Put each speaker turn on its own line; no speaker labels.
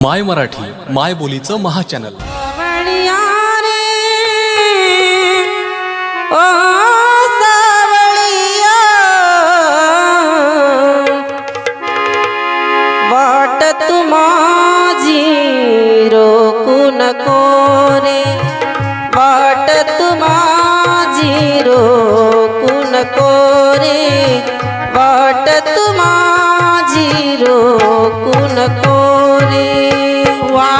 माय मराठी माय बोलीचं महाचॅनल
wow.